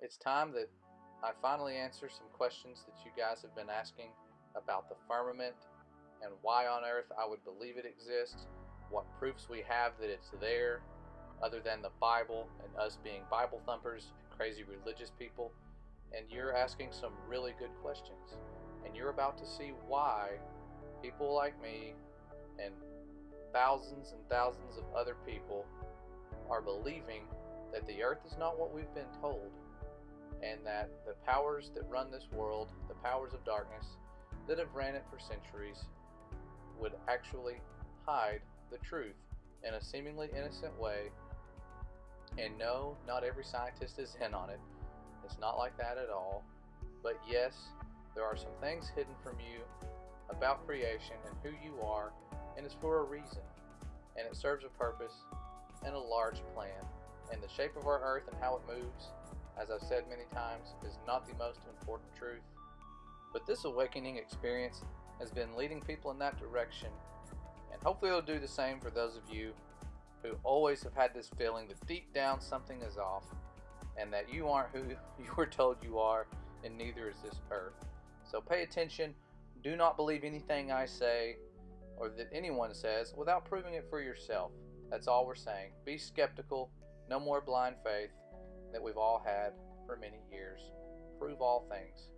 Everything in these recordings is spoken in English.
it's time that I finally answer some questions that you guys have been asking about the firmament and why on earth I would believe it exists, what proofs we have that it's there, other than the Bible and us being Bible thumpers and crazy religious people. And you're asking some really good questions. And you're about to see why people like me and thousands and thousands of other people are believing that the earth is not what we've been told, and that the powers that run this world, the powers of darkness that have ran it for centuries, would actually hide the truth in a seemingly innocent way. And no, not every scientist is in on it. It's not like that at all. But yes, there are some things hidden from you about creation and who you are, and it's for a reason. And it serves a purpose and a large plan. And the shape of our earth and how it moves, as I've said many times, is not the most important truth. But this awakening experience has been leading people in that direction, and hopefully it'll do the same for those of you who always have had this feeling that deep down something is off, and that you aren't who you were told you are, and neither is this earth. So pay attention. Do not believe anything I say or that anyone says without proving it for yourself. That's all we're saying. Be skeptical. No more blind faith that we've all had for many years. Prove all things.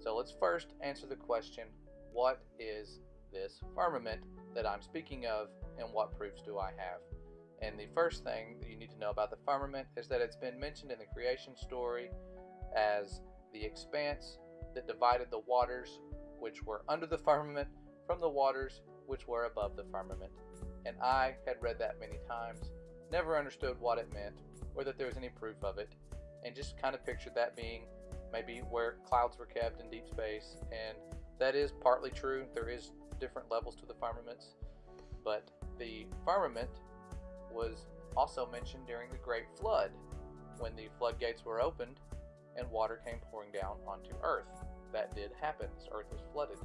So let's first answer the question what is this firmament that I'm speaking of, and what proofs do I have? And the first thing that you need to know about the firmament is that it's been mentioned in the creation story as the expanse that divided the waters which were under the firmament from the waters which were above the firmament. And I had read that many times, never understood what it meant or that there was any proof of it, and just kind of pictured that being maybe where clouds were kept in deep space. And that is partly true. There is different levels to the firmaments, but the firmament was also mentioned during the Great Flood when the floodgates were opened and water came pouring down onto Earth. That did happen. This Earth was flooded,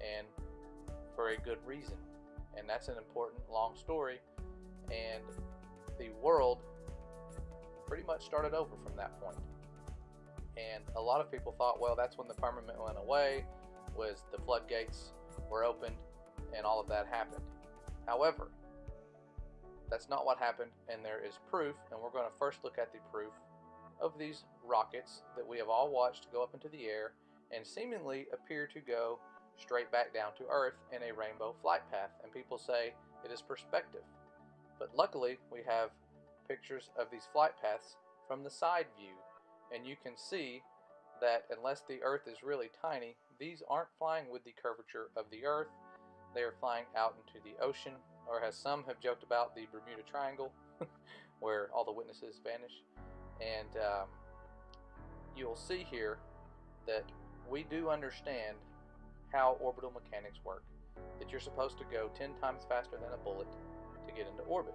and for a good reason. And that's an important long story. And world pretty much started over from that point. And a lot of people thought, well, that's when the firmament went away, was the floodgates were opened, and all of that happened. However, that's not what happened, and there is proof, and we're going to first look at the proof of these rockets that we have all watched go up into the air and seemingly appear to go straight back down to Earth in a rainbow flight path, and people say it is perspective. But luckily, we have pictures of these flight paths from the side view, and you can see that unless the Earth is really tiny, these aren't flying with the curvature of the Earth. They are flying out into the ocean, or as some have joked about, the Bermuda Triangle, where all the witnesses vanish. And um, you'll see here that we do understand how orbital mechanics work. That you're supposed to go 10 times faster than a bullet to get into orbit,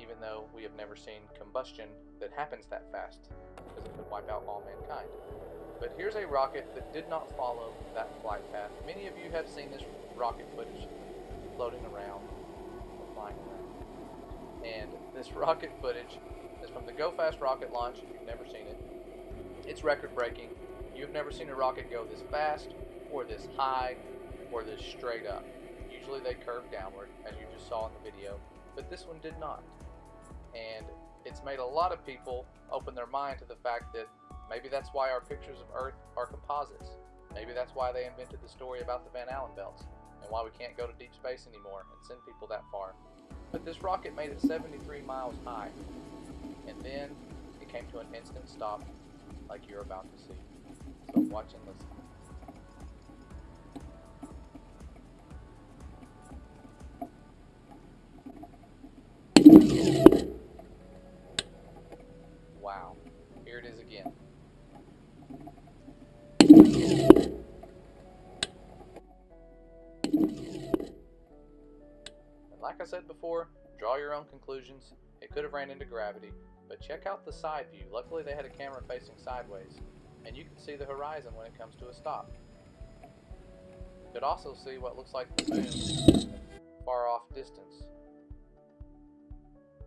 even though we have never seen combustion that happens that fast, because it could wipe out all mankind. But here's a rocket that did not follow that flight path. Many of you have seen this rocket footage floating around, flying around. And this rocket footage is from the Go Fast rocket launch, if you've never seen it. It's record breaking. You've never seen a rocket go this fast, or this high, or this straight up. Usually they curve downward, as you just saw in the video, but this one did not. And it's made a lot of people open their mind to the fact that maybe that's why our pictures of Earth are composites. Maybe that's why they invented the story about the Van Allen belts, and why we can't go to deep space anymore and send people that far. But this rocket made it 73 miles high, and then it came to an instant stop, like you're about to see. So watch and listen. Said before, draw your own conclusions. It could have ran into gravity, but check out the side view. Luckily they had a camera facing sideways, and you can see the horizon when it comes to a stop. You could also see what looks like the moon far off distance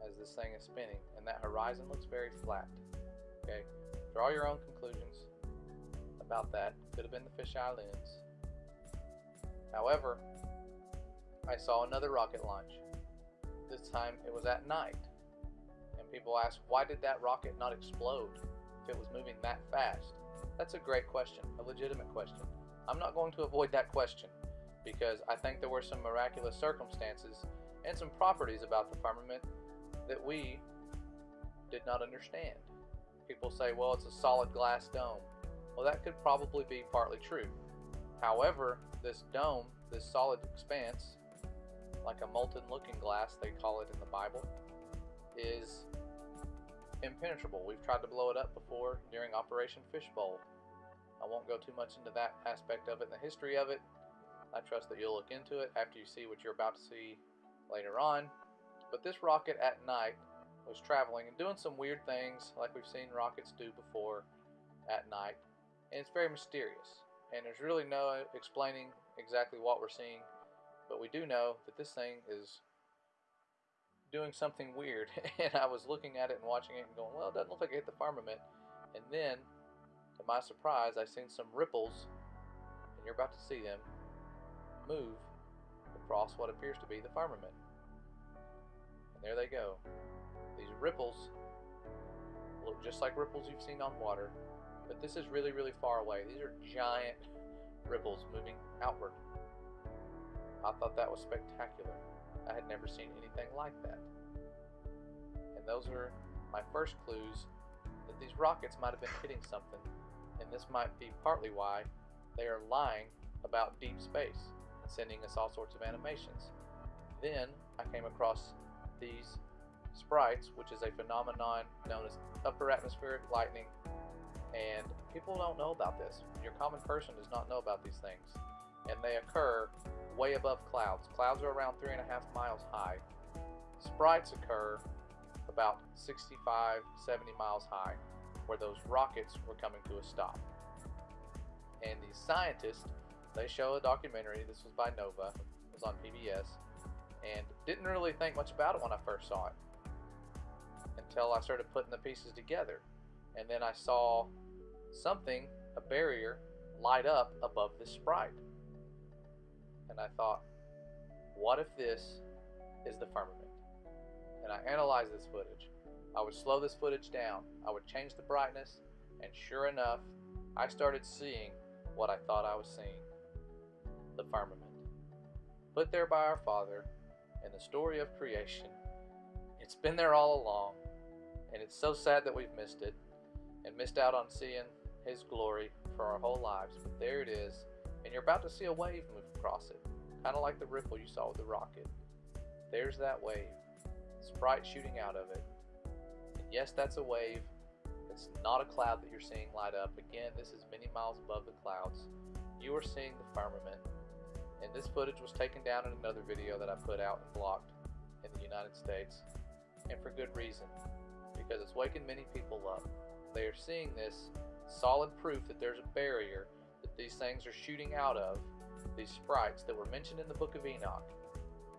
as this thing is spinning, and that horizon looks very flat. Okay, Draw your own conclusions about that. Could have been the fisheye lens. However, I saw another rocket launch. This time it was at night. And people ask, why did that rocket not explode if it was moving that fast? That's a great question, a legitimate question. I'm not going to avoid that question because I think there were some miraculous circumstances and some properties about the firmament that we did not understand. People say, well, it's a solid glass dome. Well, that could probably be partly true. However, this dome, this solid expanse, like a molten looking glass, they call it in the Bible, is impenetrable. We've tried to blow it up before during Operation Fishbowl. I won't go too much into that aspect of it and the history of it. I trust that you'll look into it after you see what you're about to see later on. But this rocket at night was traveling and doing some weird things like we've seen rockets do before at night. And it's very mysterious. And there's really no explaining exactly what we're seeing. But we do know that this thing is doing something weird. and I was looking at it and watching it and going, well, it doesn't look like it hit the firmament. And then, to my surprise, I seen some ripples, and you're about to see them, move across what appears to be the firmament. And there they go. These ripples look just like ripples you've seen on water, but this is really, really far away. These are giant ripples moving outward. I thought that was spectacular. I had never seen anything like that. And those are my first clues that these rockets might have been hitting something, and this might be partly why they are lying about deep space and sending us all sorts of animations. Then I came across these sprites, which is a phenomenon known as upper atmospheric lightning, and people don't know about this. Your common person does not know about these things, and they occur way above clouds. Clouds are around three and a half miles high. Sprites occur about 65, 70 miles high, where those rockets were coming to a stop. And these scientists they show a documentary. This was by Nova. It was on PBS, and didn't really think much about it when I first saw it until I started putting the pieces together, and then I saw something, a barrier, light up above this sprite, and I thought, what if this is the firmament? And I analyzed this footage. I would slow this footage down. I would change the brightness, and sure enough, I started seeing what I thought I was seeing the firmament, put there by our Father in the story of creation. It's been there all along, and it's so sad that we've missed it and missed out on seeing His glory for our whole lives. But there it is, and you're about to see a wave move across it, kind of like the ripple you saw with the rocket. There's that wave, sprite shooting out of it. And yes, that's a wave. It's not a cloud that you're seeing light up. Again, this is many miles above the clouds. You are seeing the firmament and this footage was taken down in another video that I put out and blocked in the United States, and for good reason, because it's waking many people up. They are seeing this solid proof that there's a barrier that these things are shooting out of, these sprites that were mentioned in the book of Enoch.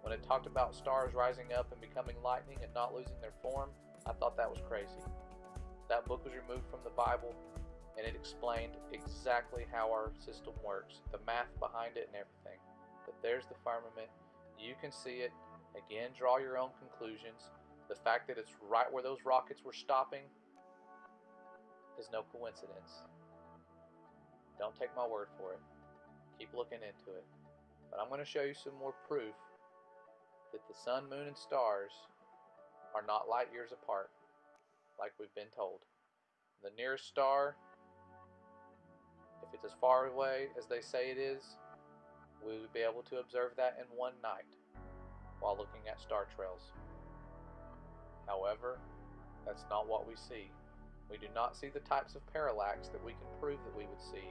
When it talked about stars rising up and becoming lightning and not losing their form, I thought that was crazy. That book was removed from the Bible and it explained exactly how our system works, the math behind it and everything. But there's the firmament. You can see it. Again, draw your own conclusions. The fact that it's right where those rockets were stopping is no coincidence. Don't take my word for it. Keep looking into it. But I'm going to show you some more proof that the sun, moon, and stars are not light years apart, like we've been told. The nearest star, if it's as far away as they say it is, we would be able to observe that in one night while looking at star trails. However, that's not what we see. We do not see the types of parallax that we can prove that we would see.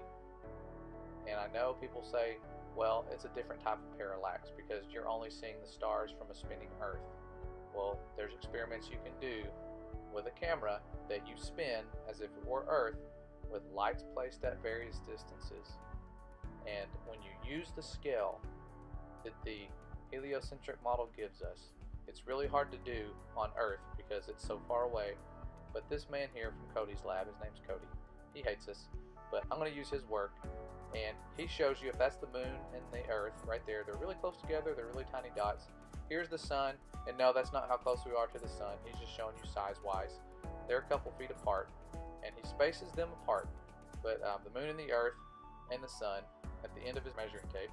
And I know people say, well, it's a different type of parallax because you're only seeing the stars from a spinning Earth. Well, there's experiments you can do with a camera that you spin as if it were Earth with lights placed at various distances. And when you use the scale that the heliocentric model gives us, it's really hard to do on Earth because it's so far away. But this man here from Cody's lab, his name's Cody. He hates us, but I'm going to use his work. And he shows you if that's the moon and the earth right there. They're really close together. They're really tiny dots. Here's the sun. And no, that's not how close we are to the sun. He's just showing you size-wise. They're a couple feet apart. And he spaces them apart. But um, the moon and the earth and the sun at the end of his measuring tape.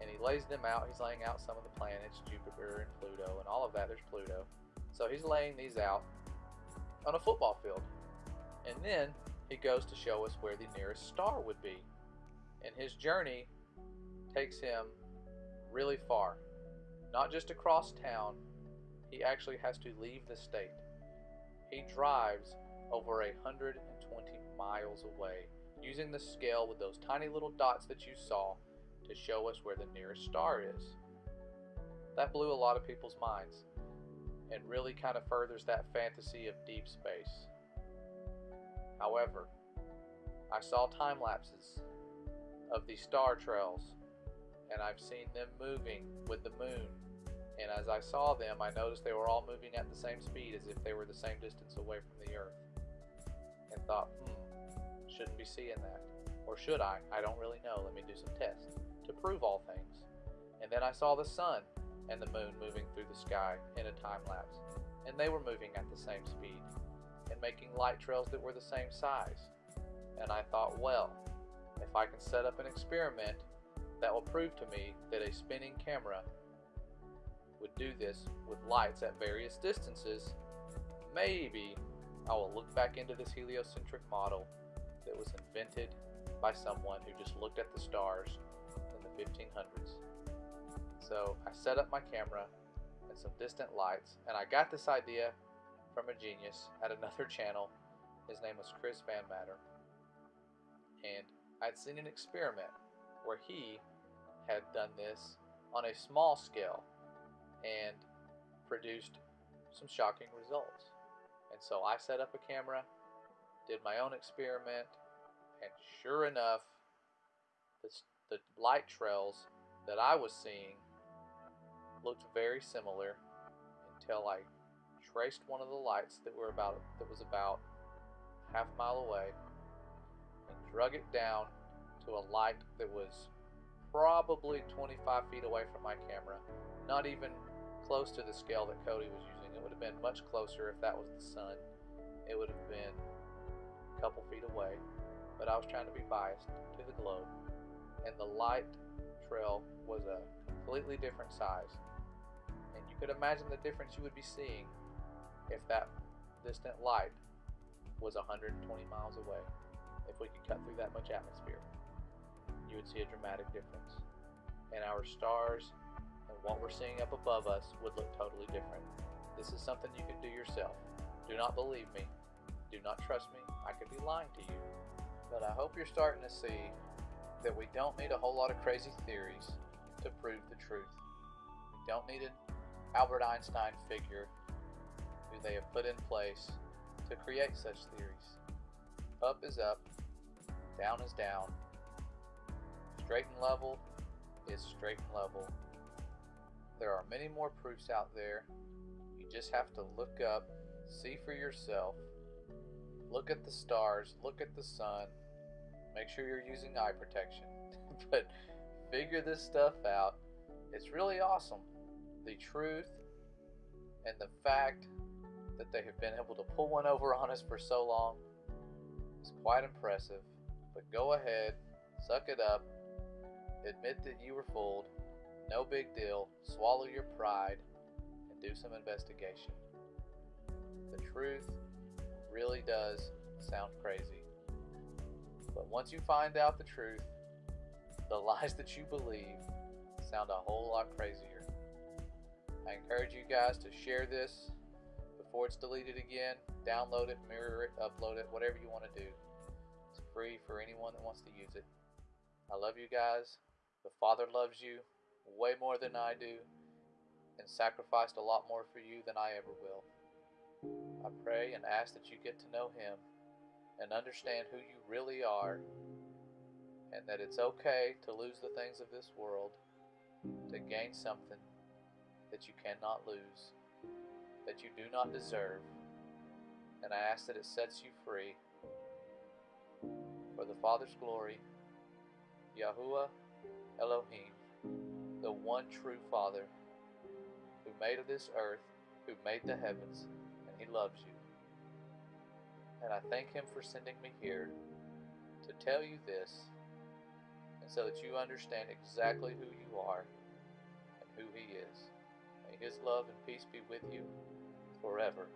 And he lays them out. He's laying out some of the planets, Jupiter and Pluto and all of that. There's Pluto. So he's laying these out on a football field. And then he goes to show us where the nearest star would be. And his journey takes him really far. Not just across town, he actually has to leave the state. He drives over 120 miles away using the scale with those tiny little dots that you saw to show us where the nearest star is. That blew a lot of people's minds and really kind of furthers that fantasy of deep space. However, I saw time lapses of these star trails and I've seen them moving with the moon. And as I saw them, I noticed they were all moving at the same speed as if they were the same distance away from the Earth. And thought, hmm, shouldn't be seeing that. Or should I? I don't really know. Let me do some tests to prove all things. And then I saw the sun and the moon moving through the sky in a time lapse. And they were moving at the same speed and making light trails that were the same size. And I thought, well, if I can set up an experiment that will prove to me that a spinning camera would do this with lights at various distances, maybe I will look back into this heliocentric model that was invented by someone who just looked at the stars in the 1500s. So I set up my camera and some distant lights, and I got this idea from a genius at another channel. His name was Chris Van Matter. And I'd seen an experiment where he had done this on a small scale and produced some shocking results. And so I set up a camera did my own experiment, and sure enough, the, the light trails that I was seeing looked very similar until I traced one of the lights that were about that was about half a mile away and drug it down to a light that was probably 25 feet away from my camera not even close to the scale that Cody was using it would have been much closer if that was the sun it would have been a couple feet away, but I was trying to be biased to the globe, and the light trail was a completely different size. And you could imagine the difference you would be seeing if that distant light was 120 miles away. If we could cut through that much atmosphere, you would see a dramatic difference. And our stars and what we're seeing up above us would look totally different. This is something you can do yourself. Do not believe me. Do not trust me. I could be lying to you. But I hope you're starting to see that we don't need a whole lot of crazy theories to prove the truth. We don't need an Albert Einstein figure who they have put in place to create such theories. Up is up, down is down, straight and level is straight and level. There are many more proofs out there. You just have to look up, see for yourself, look at the stars, look at the sun, make sure you're using eye protection. but figure this stuff out. It's really awesome. The truth and the fact that they have been able to pull one over on us for so long is quite impressive. But go ahead, suck it up, admit that you were fooled, no big deal, swallow your pride, and do some investigation. The truth really does sound crazy. But once you find out the truth, the lies that you believe sound a whole lot crazier. I encourage you guys to share this before it's deleted again. Download it, mirror it, upload it, whatever you want to do. It's free for anyone that wants to use it. I love you guys. The Father loves you way more than I do and sacrificed a lot more for you than I ever will. I pray and ask that you get to know Him and understand who you really are, and that it's okay to lose the things of this world to gain something that you cannot lose, that you do not deserve, and I ask that it sets you free for the Father's glory, Yahuwah one true Father who made of this earth, who made the heavens, and He loves you. And I thank Him for sending me here to tell you this, and so that you understand exactly who you are and who He is. May His love and peace be with you forever.